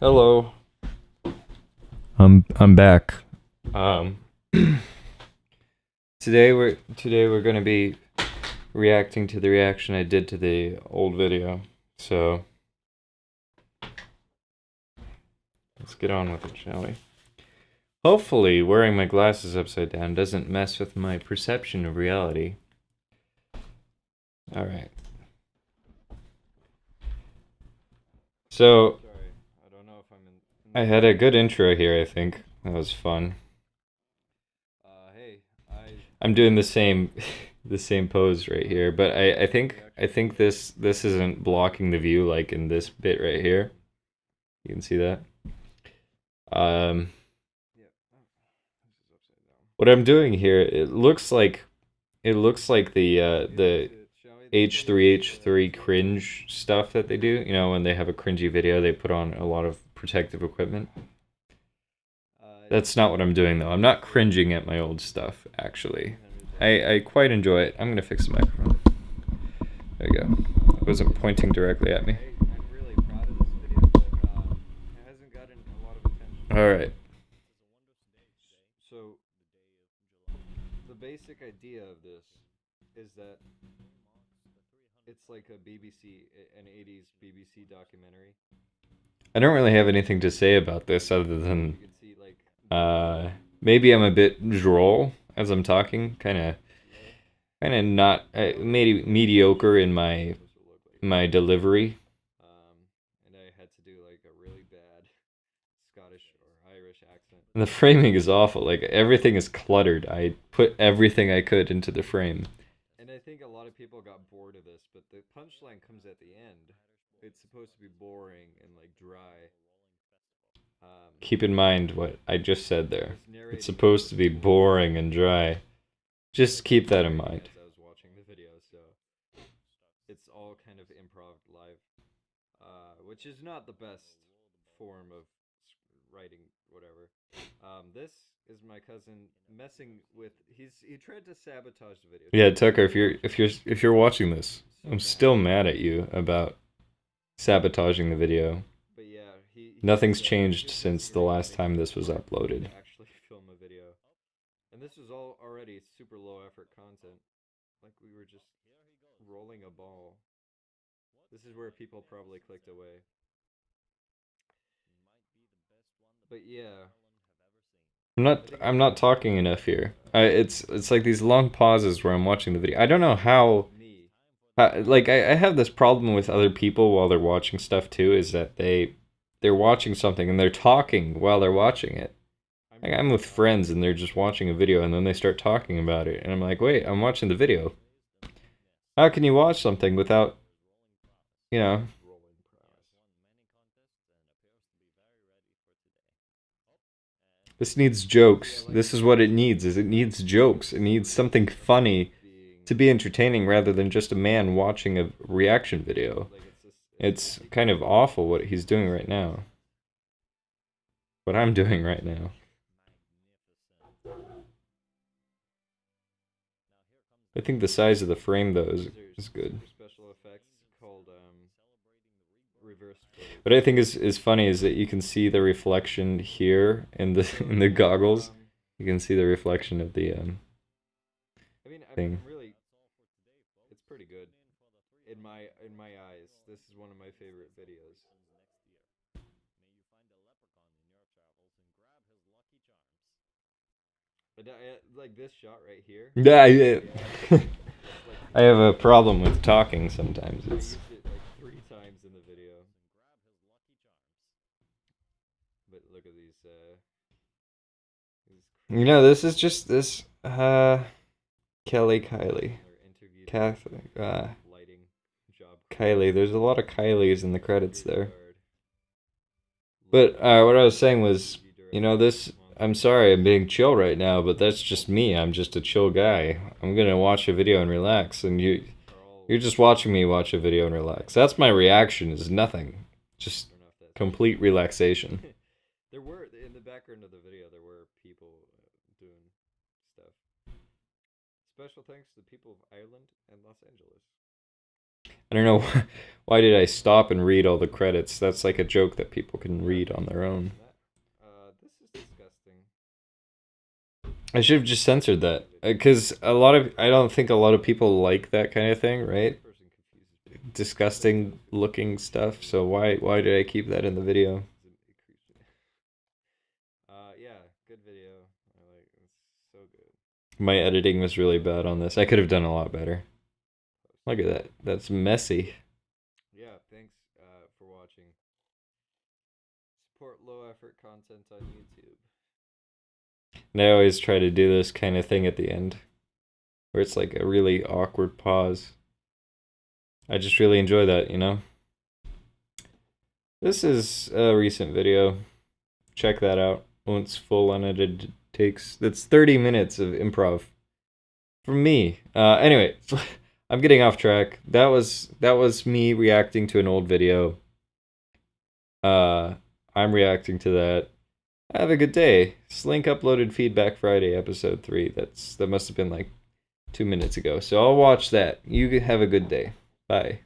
Hello. I'm I'm back. Um today we're today we're going to be reacting to the reaction I did to the old video. So let's get on with it, shall we? Hopefully, wearing my glasses upside down doesn't mess with my perception of reality. All right. So, I had a good intro here, I think. That was fun. Uh, hey, I I'm doing the same the same pose right here, but I I think I think this this isn't blocking the view like in this bit right here. You can see that. Um yeah. This is upside down. what I'm doing here, it looks like it looks like the uh the H3H3 cringe stuff that they do, you know, when they have a cringy video, they put on a lot of protective equipment. Uh, That's not what I'm doing though. I'm not cringing at my old stuff, actually. I, I quite enjoy it. I'm gonna fix the microphone. There you go. It wasn't pointing directly at me. Hey, I'm really proud of this video, but um, it hasn't gotten a lot of attention. Alright. So, the basic idea of this is that it's like a BBC, an 80s BBC documentary. I don't really have anything to say about this other than uh maybe I'm a bit droll as I'm talking, kind of kind of not uh, maybe mediocre in my my delivery. And I had to do like a really bad Scottish or Irish accent. The framing is awful. Like everything is cluttered. I put everything I could into the frame. And I think a lot of people got bored of this, but the punchline comes at the end. It's supposed to be boring and like dry. Um, Keep in mind what I just said there. it's supposed to be boring and dry. Just keep that in mind. I was watching the video, so it's all kind of improv live, uh, which is not the best form of writing, whatever. Um, this is my cousin messing with. He's he tried to sabotage the video. Yeah, Tucker, if you're if you're if you're watching this, I'm still mad at you about sabotaging the video. But yeah, he. he Nothing's changed since the last time this was uploaded. Actually, film a video, and this was all already super low effort content. Like we were just rolling a ball. This is where people probably clicked away. But yeah, I'm not I'm not talking enough here. I, it's it's like these long pauses where I'm watching the video. I don't know how. Uh, like I, I have this problem with other people while they're watching stuff too is that they they're watching something and they're talking while they're watching it. Like i'm with friends and they're just watching a video and then they start talking about it. And i'm like wait i'm watching the video. How can you watch something without you know? This needs jokes. This is what it needs is it needs jokes. It needs something funny to be entertaining rather than just a man watching a reaction video it's kind of awful what he's doing right now. What I'm doing right now. I think the size of the frame though is, is good. special effects called um reverse. What I think is, is funny is that you can see the reflection here in the in the goggles. You can see the reflection of the um I mean, I'm thing. Pretty good. In my in my eyes, this is one of my favorite videos. But I, like this shot right here. Yeah, I, I have a problem with talking sometimes. It's used it like three times in the video. But look at these. Uh, these you know, this is just this uh Kelly Kylie. Catholic uh lighting job. Kylie. There's a lot of Kylies in the credits there. But uh, what I was saying was, you know, this. I'm sorry, I'm being chill right now, but that's just me. I'm just a chill guy. I'm gonna watch a video and relax, and you, you're just watching me watch a video and relax. That's my reaction. Is nothing. Just turn off that complete relaxation. there were in the background of the video there were people uh, doing stuff. Special thanks to the people of Ireland and Los Angeles. I don't know why did I stop and read all the credits. That's like a joke that people can read on their own. Uh, this is disgusting. I should have just censored that because a lot of I don't think a lot of people like that kind of thing, right? Person confuses me. Disgusting looking stuff. So why why did I keep that in the video? Uh, yeah, good video. I like it's so good. My editing was really bad on this. I could have done a lot better. Look at that. That's messy. Yeah, thanks uh, for watching. Support low effort content on YouTube. And I always try to do this kind of thing at the end, where it's like a really awkward pause. I just really enjoy that, you know? This is a recent video. Check that out. Once full unedited takes. That's 30 minutes of improv. From me. Uh, anyway, I'm getting off track. That was that was me reacting to an old video. Uh, I'm reacting to that. Have a good day. Slink uploaded Feedback Friday episode 3. That's that must have been like 2 minutes ago. So I'll watch that. You have a good day. Bye.